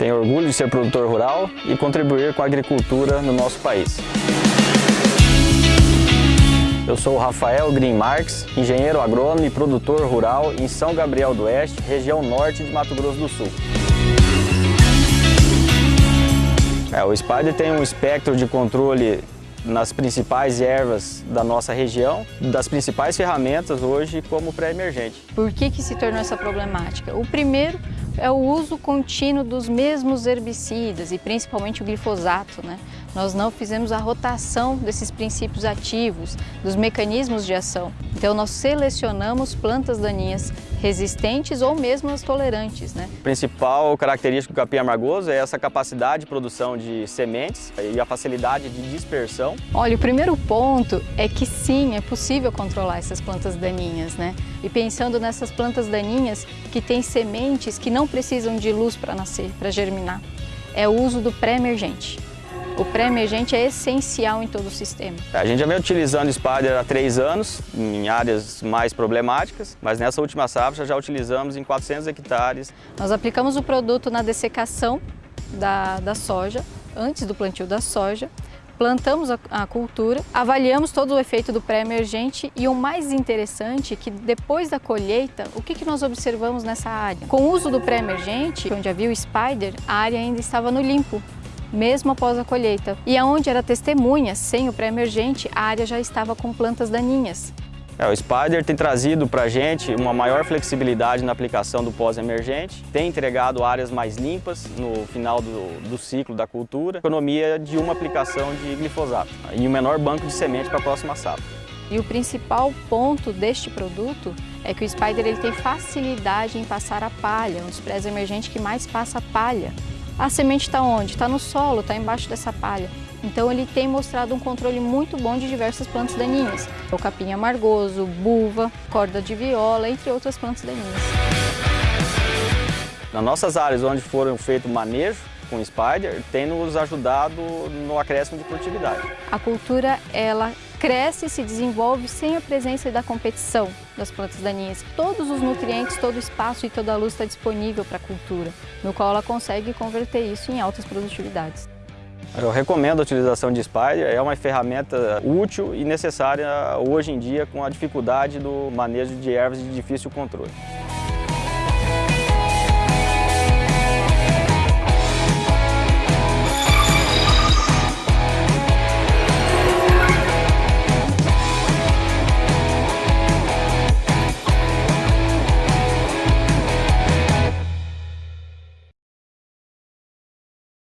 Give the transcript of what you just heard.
Tenho orgulho de ser produtor rural e contribuir com a agricultura no nosso país. Eu sou o Rafael Green Marques, engenheiro agrônomo e produtor rural em São Gabriel do Oeste, região norte de Mato Grosso do Sul. É, o Spider tem um espectro de controle nas principais ervas da nossa região, das principais ferramentas hoje como pré-emergente. Por que, que se tornou essa problemática? O primeiro é o uso contínuo dos mesmos herbicidas e principalmente o glifosato. Né? Nós não fizemos a rotação desses princípios ativos, dos mecanismos de ação. Então nós selecionamos plantas daninhas resistentes ou mesmo as tolerantes. Né? A principal característica do capim amargoso é essa capacidade de produção de sementes e a facilidade de dispersão. Olha, o primeiro ponto é que sim, é possível controlar essas plantas daninhas. Né? E pensando nessas plantas daninhas que têm sementes que não precisam de luz para nascer, para germinar, é o uso do pré-emergente. O pré-emergente é essencial em todo o sistema. A gente já vem utilizando Spider há três anos, em áreas mais problemáticas, mas nessa última safra já utilizamos em 400 hectares. Nós aplicamos o produto na dessecação da, da soja, antes do plantio da soja, plantamos a, a, cultura, avaliamos todo o efeito do pré-emergente e o mais interessante é que depois da colheita, o que, que nós observamos nessa área? Com o uso do pré-emergente, onde havia o spider, a área ainda estava no limpo, mesmo após a colheita. E aonde era testemunha, sem o pré-emergente, a área já estava com plantas daninhas. É, o Spider tem trazido para a gente uma maior flexibilidade na aplicação do pós-emergente, tem entregado áreas mais limpas no final do, do, ciclo da cultura, economia de uma aplicação de glifosato e um menor banco de semente para a próxima safra. E o principal ponto deste produto é que o Spider ele tem facilidade em passar a palha, um dos pré-emergentes que mais passa a palha. A semente está onde? Está no solo, está embaixo dessa palha. Então ele tem mostrado um controle muito bom de diversas plantas daninhas. O capim amargoso, buva, corda de viola, entre outras plantas daninhas. Nas nossas áreas onde foram feito manejo com Spider, tem nos ajudado no acréscimo de produtividade. A cultura, ela cresce e se desenvolve sem a presença da competição das plantas daninhas. Todos os nutrientes, todo o espaço e toda a luz está disponível para a cultura, no qual ela consegue converter isso em altas produtividades. Eu recomendo a utilização de Spider, é uma ferramenta útil e necessária hoje em dia com a dificuldade do manejo de ervas de difícil controle.